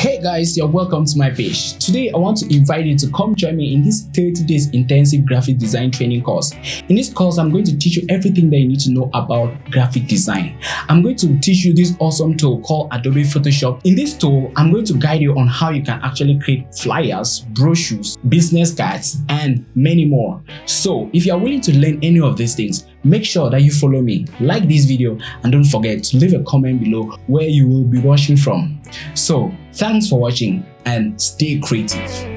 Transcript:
Hey guys, you're welcome to my page. Today I want to invite you to come join me in this 30 days intensive graphic design training course. In this course, I'm going to teach you everything that you need to know about graphic design. I'm going to teach you this awesome tool called Adobe Photoshop. In this tool, I'm going to guide you on how you can actually create flyers, brochures, business cards, and many more. So if you are willing to learn any of these things, make sure that you follow me, like this video, and don't forget to leave a comment below where you will be watching from. So thanks for watching and stay creative.